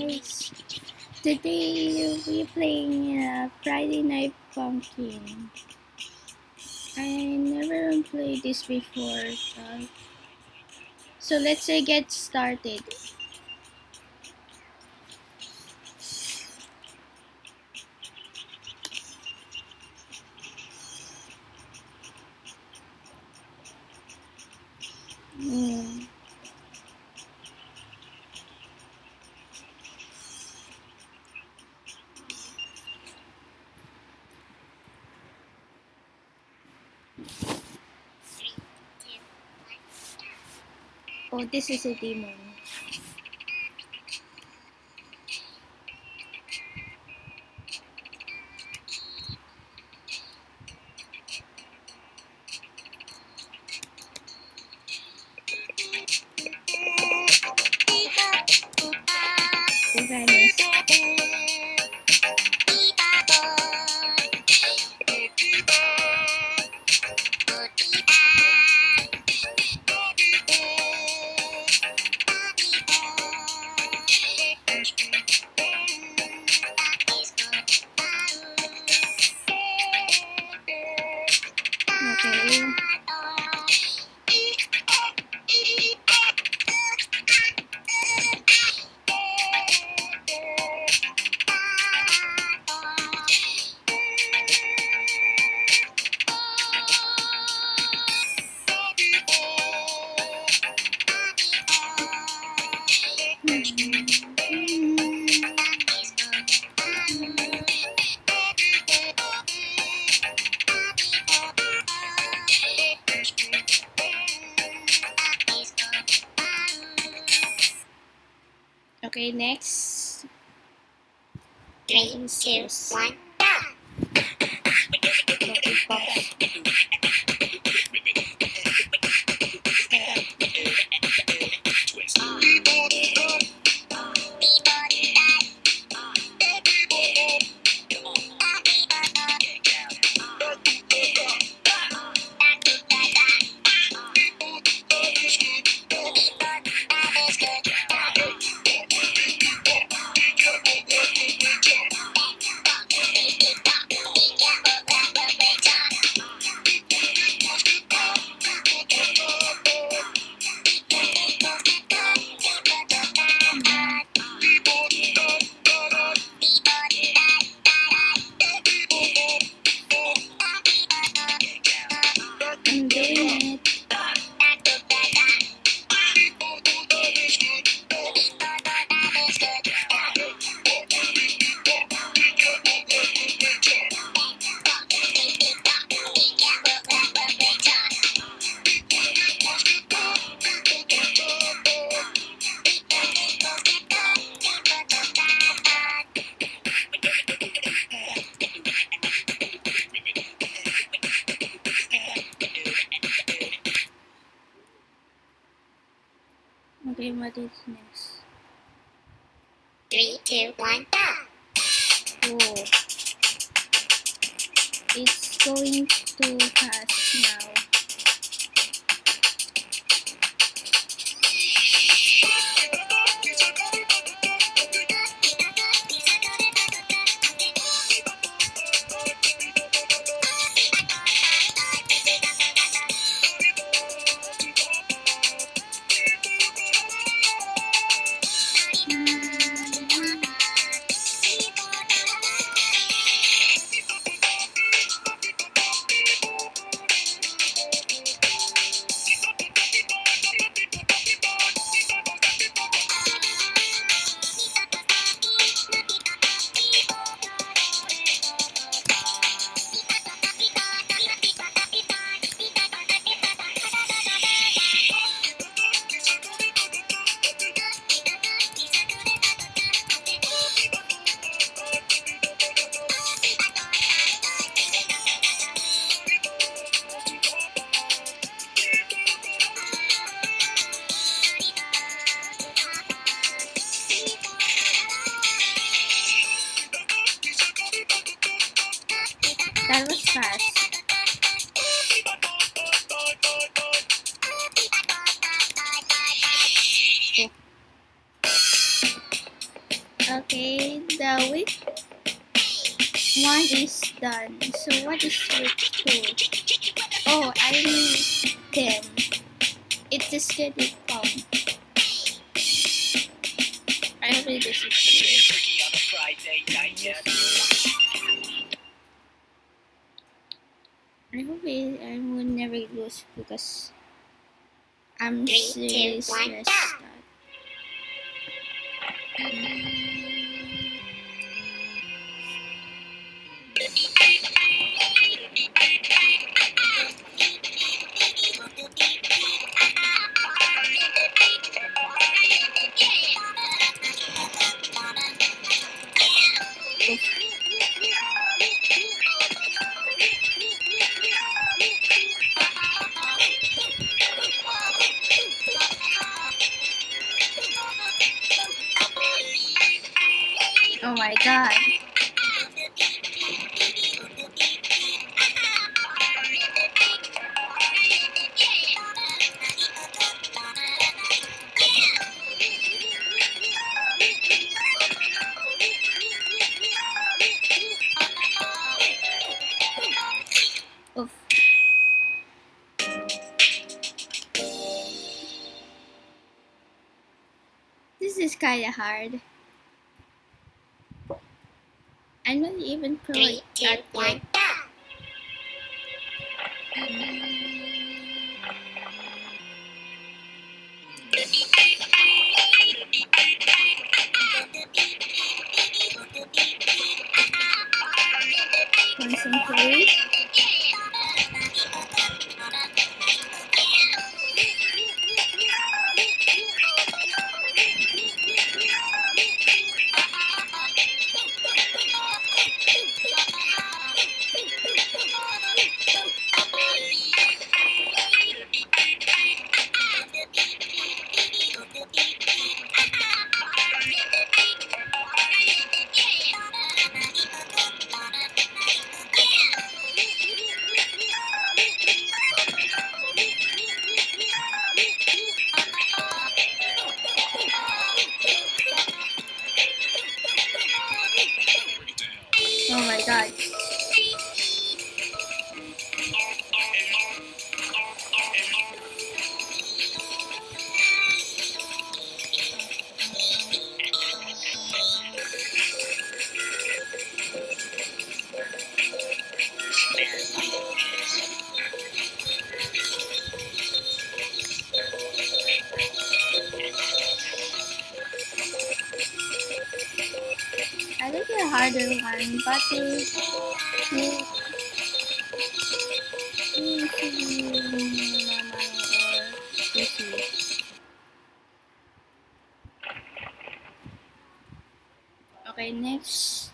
guys. Today we're playing uh, Friday Night Funkin'. I never played this before, so, so let's uh, get started. Mm. Oh, this is a demon. Okay. Two, one, go! Okay, what is next? Three, two, one, go! It's going too fast now. Fast. Okay, the week one is done. So what is week two? Oh, I mean ten. It is scheduled count. I hope it because I'm Three, seriously two, one, stressed kinda hard. I'm not even pro Three, two, at one. Concentrate. Oh easy. Okay, next.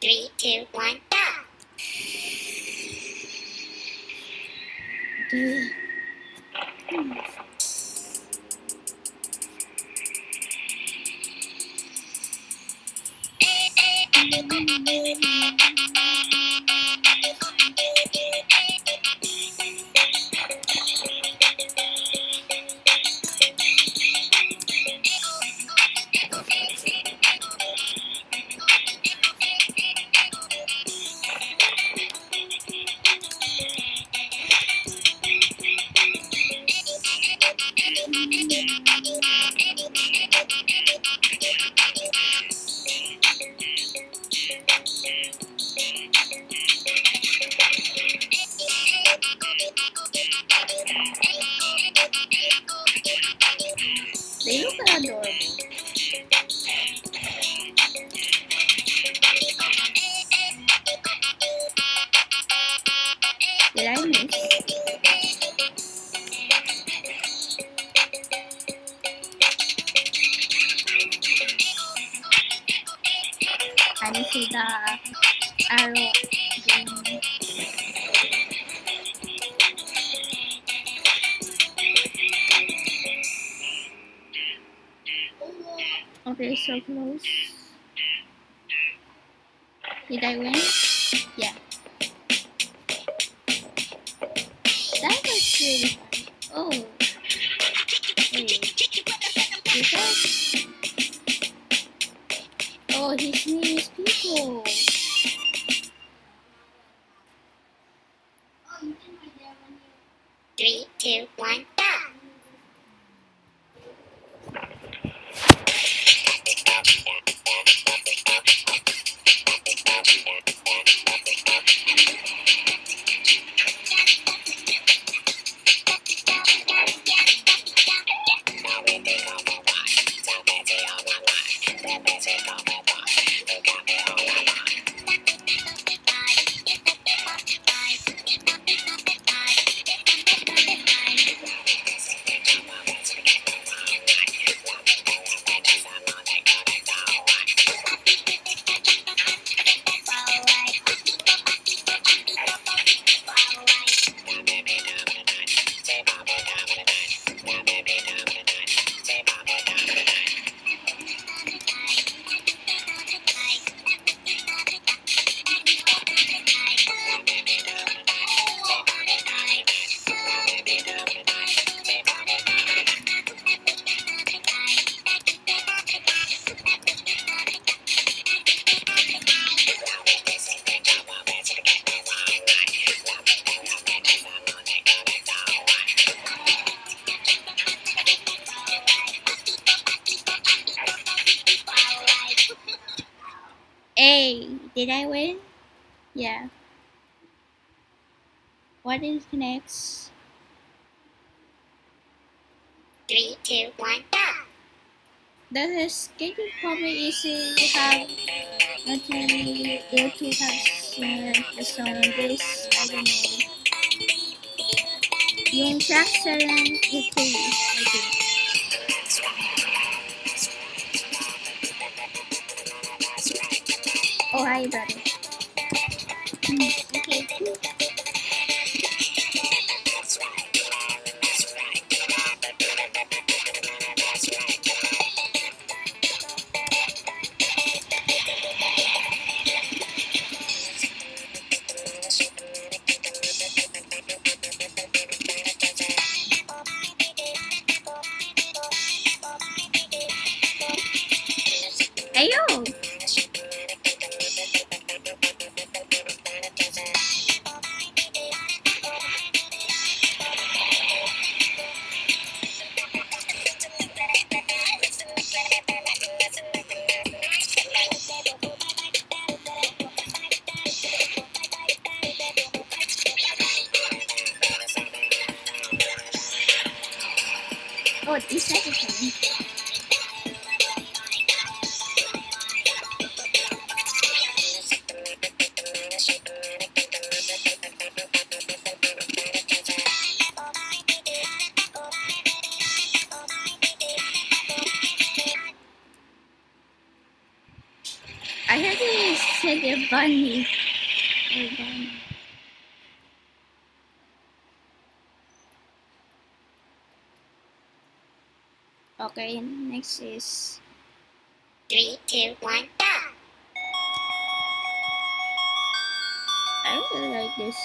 Three, two, one, go. Okay. They I didn't see the arrow. green. Okay, so close. Did I win? Hey, did I win? Yeah. What is next? Three, two, one, go. Does the skating probably easy have actually able to have the song of this? I don't know. Yung track seven ito, I think. Hi, brother. Hmm, okay, Oh, this second. I heard you said a bunny. Oh, bunny. Okay, next is Three, two, one, go. I don't really like this.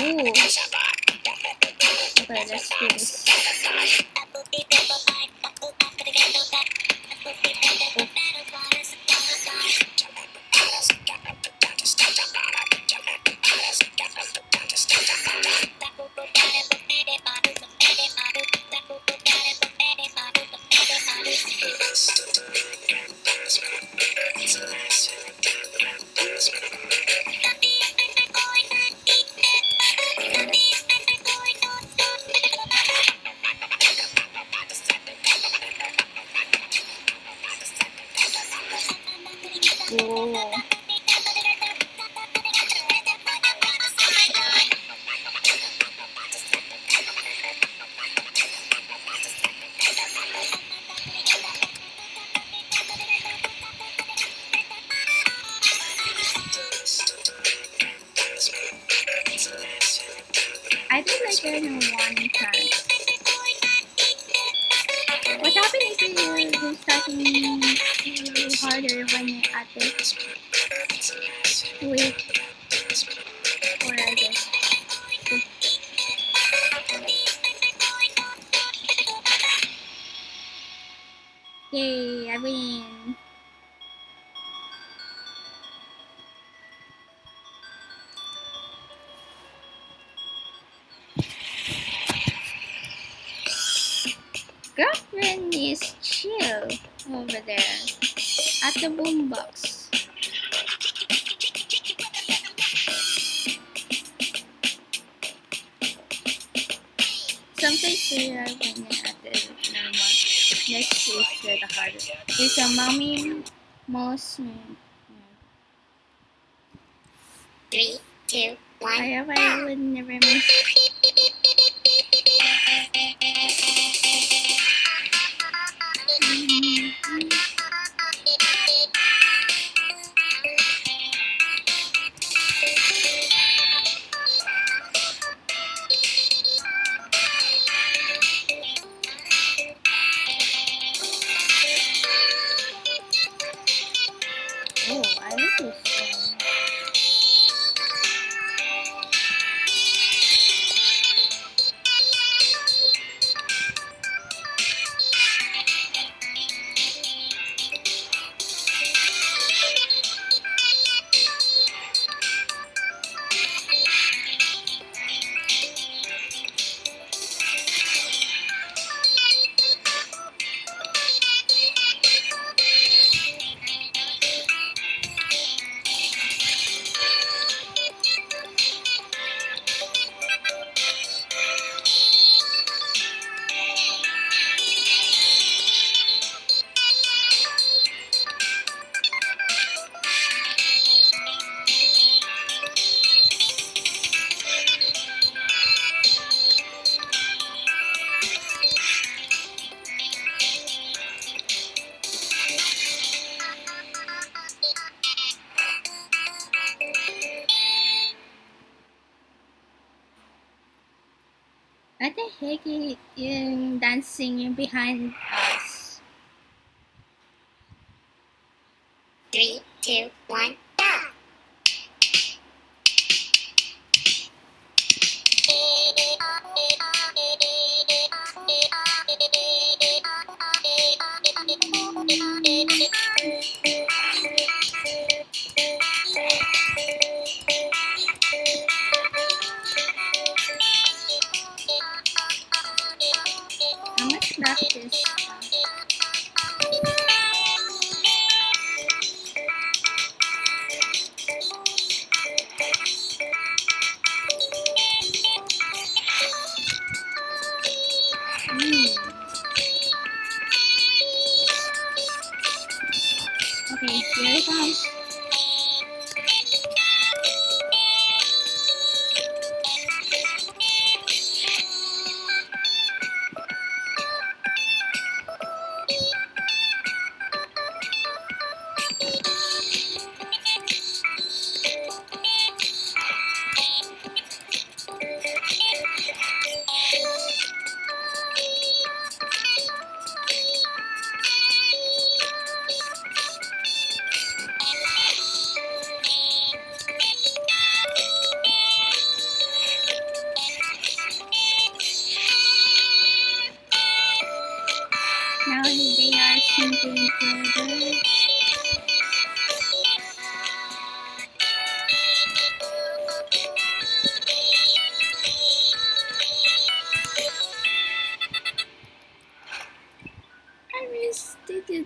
Ooh. Okay, let's do this. Starting It's a mommy most. Three, two, one, I hope I would never miss. um, dancing behind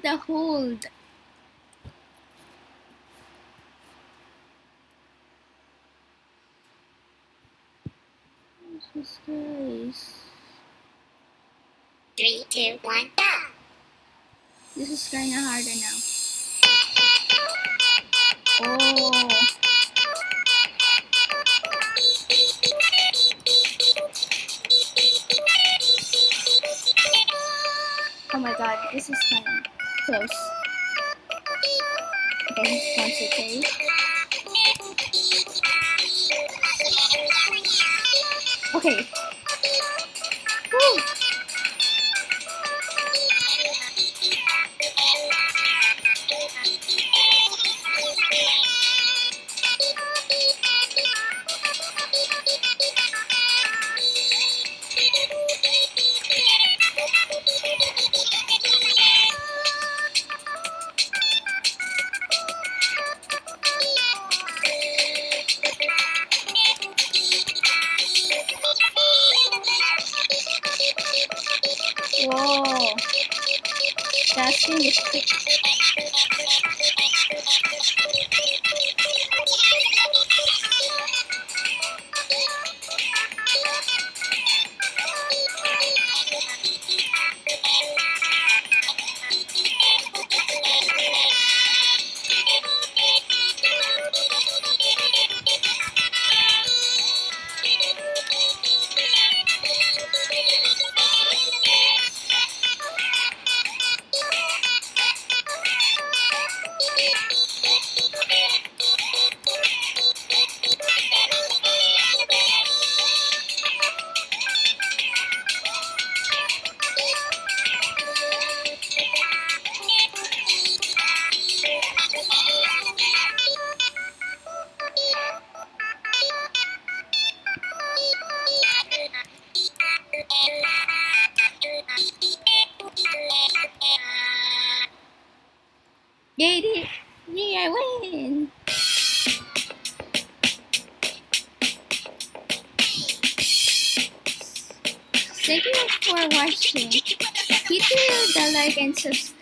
the hold. Jesus Christ. Three, two, one, go! This is kinda harder now. Oh. Oh my god, this is kinda close. Okay, concentrate. Okay. Woo! The